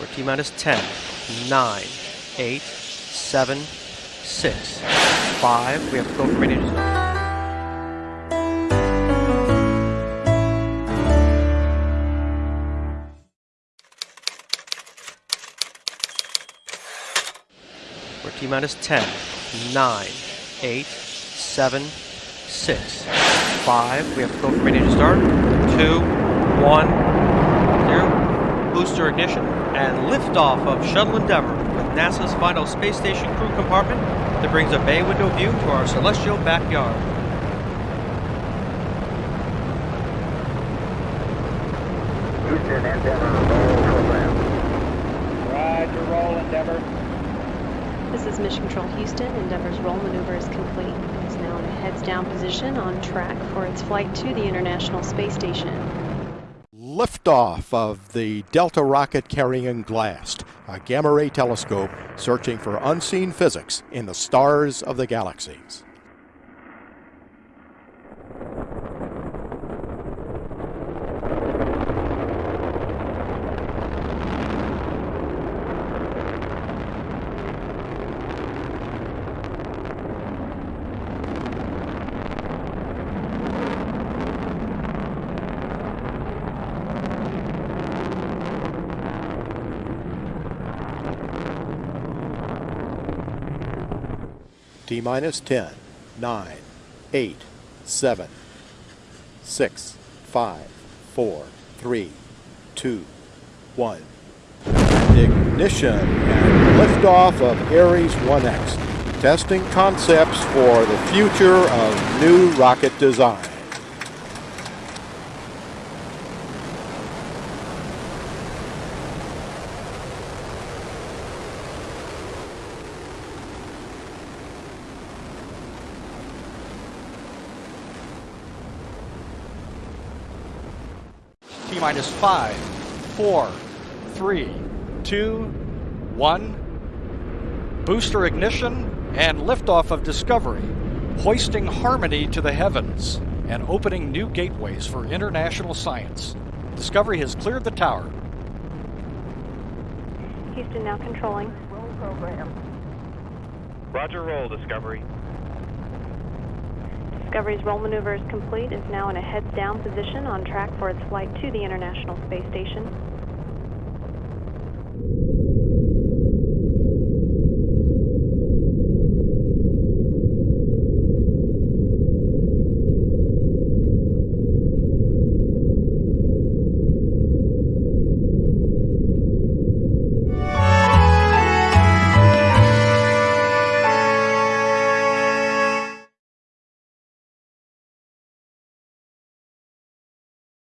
We're T minus 10, 9, 8, 7, 6, 5. We have to go radio start. We're T minus 10, 9, 8, 7, 6, 5. We have to go for radio start. 2, 1, 0. Booster ignition and liftoff of Shuttle Endeavour with NASA's final space station crew compartment that brings a bay window view to our celestial backyard. Houston, Endeavour, roll program. Roger, roll, Endeavour. This is Mission Control Houston. Endeavour's roll maneuver is complete. It is now in a heads down position on track for its flight to the International Space Station. Liftoff of the Delta rocket carrying GLAST, a gamma ray telescope searching for unseen physics in the stars of the galaxies. T minus 10, 9, 8, 7, 6, 5, 4, 3, 2, 1. Ignition and liftoff of Ares 1X, testing concepts for the future of new rocket design. T minus five, four, three, two, one. Booster ignition and liftoff of Discovery, hoisting harmony to the heavens and opening new gateways for international science. Discovery has cleared the tower. Houston now controlling. Roll program. Roger, roll, Discovery. Discovery's roll maneuver is complete. is now in a heads down position on track for its flight to the International Space Station.